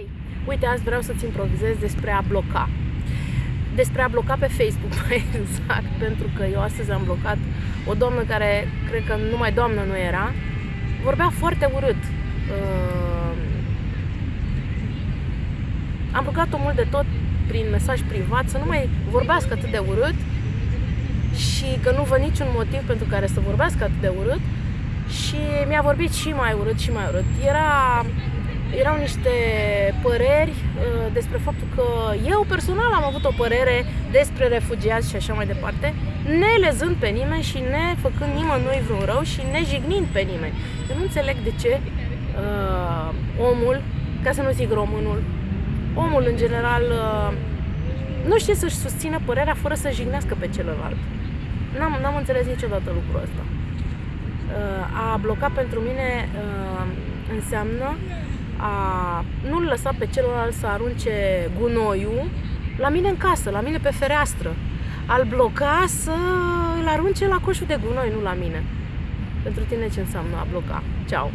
Hei, uite, azi vreau să-ți improvizez despre a bloca. Despre a bloca pe Facebook, mai exact, pentru că eu astăzi am blocat o doamnă care, cred că numai doamnă nu era, vorbea foarte urât. Uh, am blocat-o mult de tot prin mesaj privat să nu mai vorbească atât de urât și că nu văd niciun motiv pentru care să vorbească atât de urât și mi-a vorbit și mai urât și mai urât. Era erau niște păreri uh, despre faptul că eu personal am avut o părere despre refugiați și așa mai departe, ne lezând pe nimeni și ne făcând nimănui vreun rău și ne jignind pe nimeni. Eu nu înțeleg de ce uh, omul, ca să nu zic românul, omul în general uh, nu știe să-și susțină părerea fără să jignească pe celălalt. N-am, n-am înțeles niciodată lucrul ăsta. Uh, a bloca pentru mine uh, înseamnă a nu-l lăsa pe celălalt să arunce gunoiul la mine în casă, la mine pe fereastră. Al bloca să îl arunce la coșul de gunoi, nu la mine. Pentru tine ce înseamnă a bloca? Ceau!